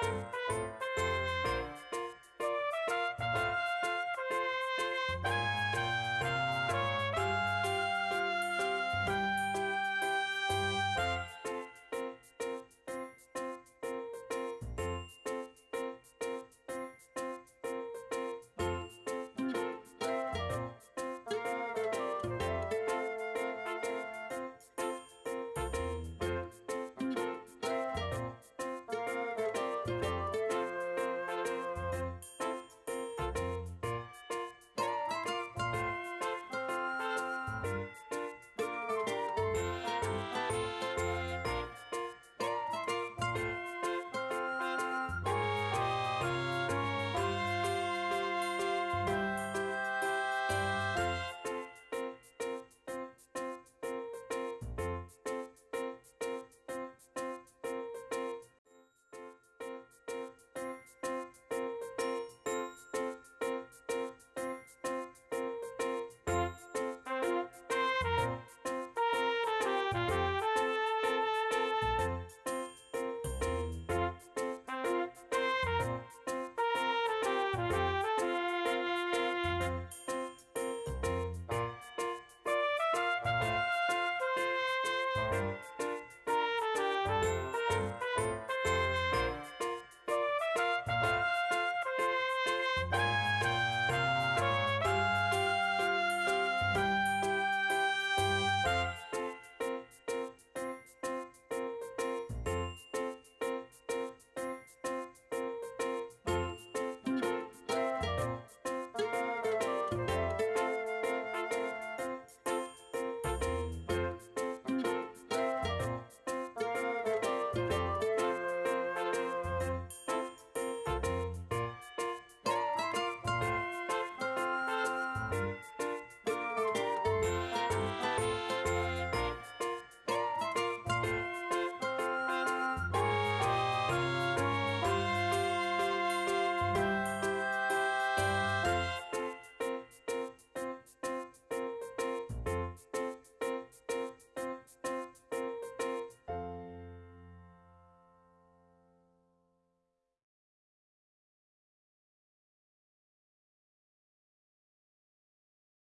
Bye. Música